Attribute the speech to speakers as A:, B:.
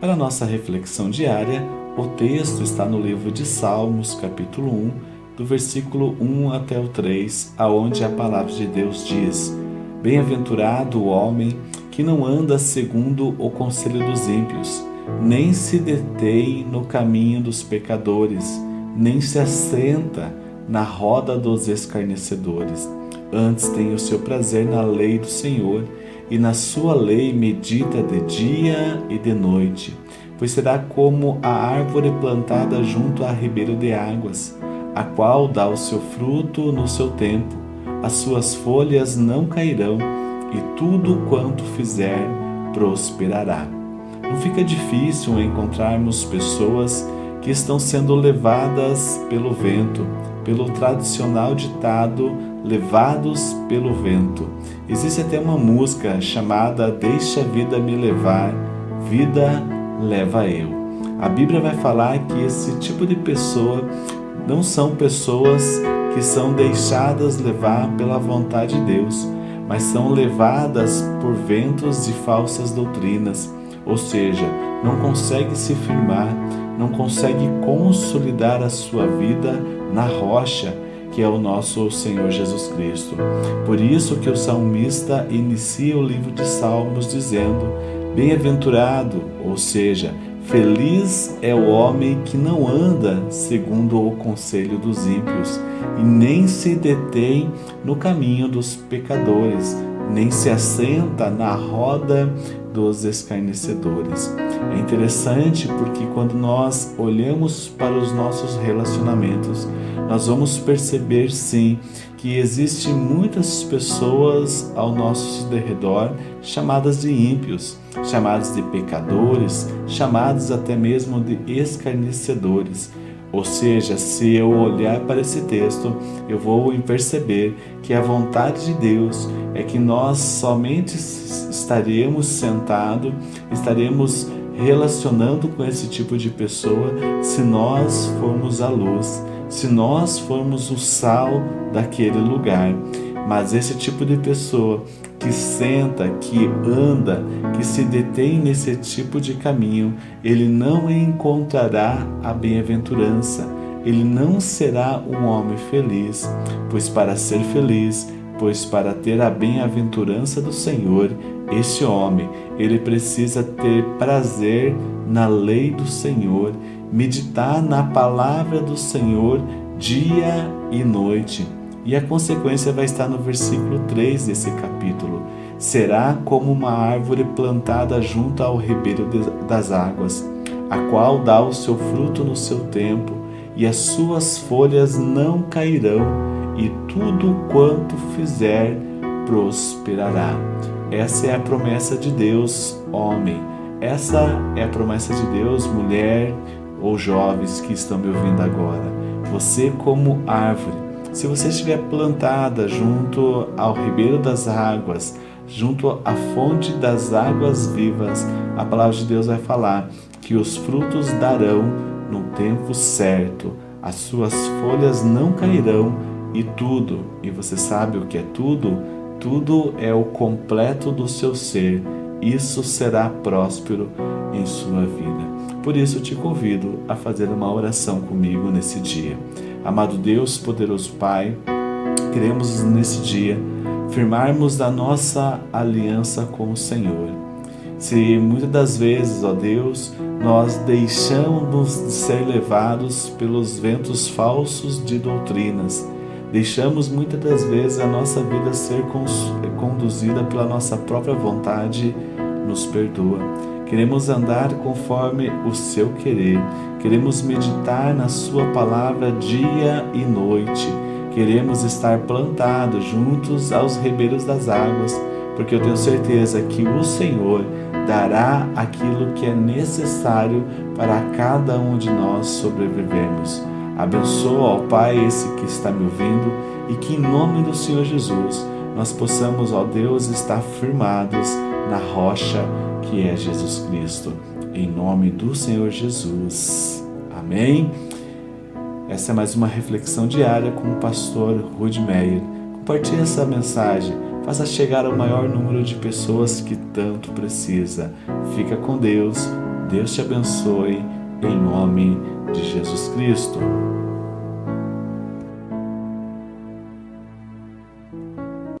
A: Para nossa reflexão diária, o texto está no livro de Salmos, capítulo 1, do versículo 1 até o 3, aonde a palavra de Deus diz: Bem-aventurado o homem que não anda segundo o conselho dos ímpios, nem se detém no caminho dos pecadores, nem se assenta na roda dos escarnecedores. Antes tem o seu prazer na lei do Senhor, e na sua lei medita de dia e de noite. Pois será como a árvore plantada junto a ribeiro de águas, a qual dá o seu fruto no seu tempo, as suas folhas não cairão, e tudo quanto fizer prosperará. Não fica difícil encontrarmos pessoas que estão sendo levadas pelo vento, pelo tradicional ditado levados pelo vento. Existe até uma música chamada Deixa a vida me levar, vida leva eu. A Bíblia vai falar que esse tipo de pessoa não são pessoas que são deixadas levar pela vontade de Deus, mas são levadas por ventos de falsas doutrinas, ou seja, não consegue se firmar, não consegue consolidar a sua vida na rocha, que é o nosso Senhor Jesus Cristo. Por isso que o salmista inicia o livro de Salmos dizendo: Bem-aventurado, ou seja, feliz é o homem que não anda segundo o conselho dos ímpios e nem se detém no caminho dos pecadores, nem se assenta na roda dos escarnecedores. É interessante porque quando nós olhamos para os nossos relacionamentos, nós vamos perceber sim que existem muitas pessoas ao nosso derredor chamadas de ímpios, chamadas de pecadores, chamadas até mesmo de escarnecedores. Ou seja, se eu olhar para esse texto, eu vou perceber que a vontade de Deus é que nós somente estaremos sentados, estaremos relacionando com esse tipo de pessoa se nós formos a luz, se nós formos o sal daquele lugar. Mas esse tipo de pessoa que senta, que anda, que se detém nesse tipo de caminho, ele não encontrará a bem-aventurança, ele não será um homem feliz, pois para ser feliz, pois para ter a bem-aventurança do Senhor, esse homem, ele precisa ter prazer na lei do Senhor, meditar na palavra do Senhor dia e noite. E a consequência vai estar no versículo 3 desse capítulo. Será como uma árvore plantada junto ao ribeiro das águas, a qual dá o seu fruto no seu tempo, e as suas folhas não cairão, e tudo quanto fizer prosperará. Essa é a promessa de Deus, homem. Essa é a promessa de Deus, mulher ou jovens que estão me ouvindo agora. Você como árvore se você estiver plantada junto ao ribeiro das águas, junto à fonte das águas vivas, a palavra de Deus vai falar que os frutos darão no tempo certo, as suas folhas não cairão e tudo, e você sabe o que é tudo? Tudo é o completo do seu ser, isso será próspero em sua vida. Por isso te convido a fazer uma oração comigo nesse dia. Amado Deus, poderoso Pai, queremos nesse dia firmarmos a nossa aliança com o Senhor. Se muitas das vezes, ó Deus, nós deixamos de ser levados pelos ventos falsos de doutrinas, deixamos muitas das vezes a nossa vida ser conduzida pela nossa própria vontade, nos perdoa. Queremos andar conforme o seu querer. Queremos meditar na sua palavra dia e noite. Queremos estar plantados juntos aos ribeiros das águas, porque eu tenho certeza que o Senhor dará aquilo que é necessário para cada um de nós sobrevivermos. Abençoa, ó Pai, esse que está me ouvindo e que em nome do Senhor Jesus nós possamos, ó Deus, estar firmados na rocha que é Jesus Cristo. Em nome do Senhor Jesus. Amém? Essa é mais uma reflexão diária com o pastor Rude Meyer. Compartilhe essa mensagem, faça chegar ao maior número de pessoas que tanto precisa. Fica com Deus, Deus te abençoe, em nome de Jesus Cristo.